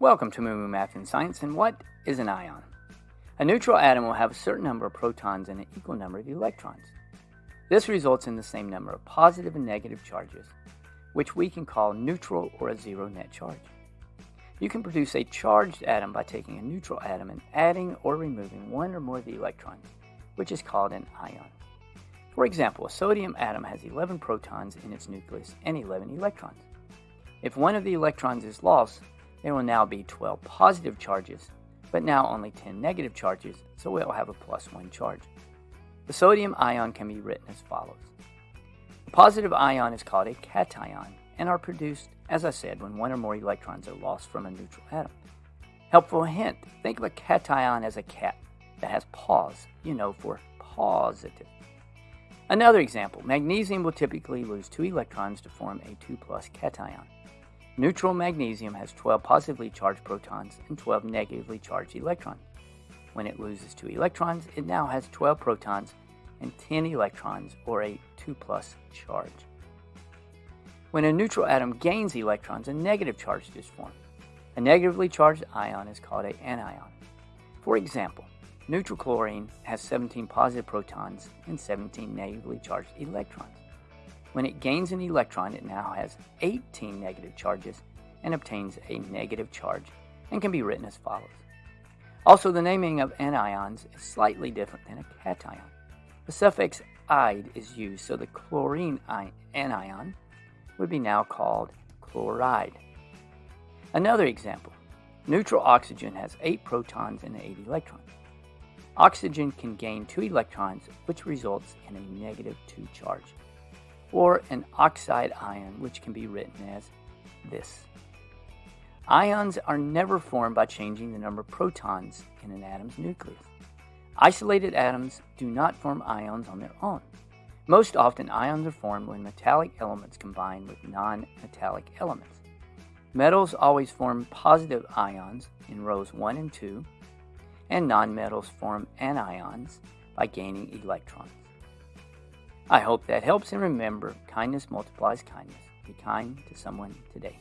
Welcome to Moo Math and Science. And what is an ion? A neutral atom will have a certain number of protons and an equal number of electrons. This results in the same number of positive and negative charges, which we can call neutral or a zero net charge. You can produce a charged atom by taking a neutral atom and adding or removing one or more of the electrons, which is called an ion. For example, a sodium atom has 11 protons in its nucleus and 11 electrons. If one of the electrons is lost, there will now be 12 positive charges, but now only 10 negative charges, so it will have a plus 1 charge. The sodium ion can be written as follows. A positive ion is called a cation and are produced, as I said, when one or more electrons are lost from a neutral atom. Helpful hint, think of a cation as a cat that has paws, you know, for positive. Another example, magnesium will typically lose two electrons to form a 2 plus cation. Neutral magnesium has 12 positively charged protons and 12 negatively charged electrons. When it loses two electrons, it now has 12 protons and 10 electrons, or a 2 plus charge. When a neutral atom gains electrons, a negative charge is formed. A negatively charged ion is called an anion. For example, neutral chlorine has 17 positive protons and 17 negatively charged electrons. When it gains an electron, it now has 18 negative charges and obtains a negative charge and can be written as follows. Also, the naming of anions is slightly different than a cation. The suffix "ide" is used, so the chlorine anion would be now called chloride. Another example neutral oxygen has 8 protons and 8 electrons. Oxygen can gain 2 electrons, which results in a negative 2 charge or an oxide ion, which can be written as this. Ions are never formed by changing the number of protons in an atom's nucleus. Isolated atoms do not form ions on their own. Most often, ions are formed when metallic elements combine with non-metallic elements. Metals always form positive ions in rows 1 and 2, and nonmetals form anions by gaining electrons. I hope that helps and remember kindness multiplies kindness. Be kind to someone today.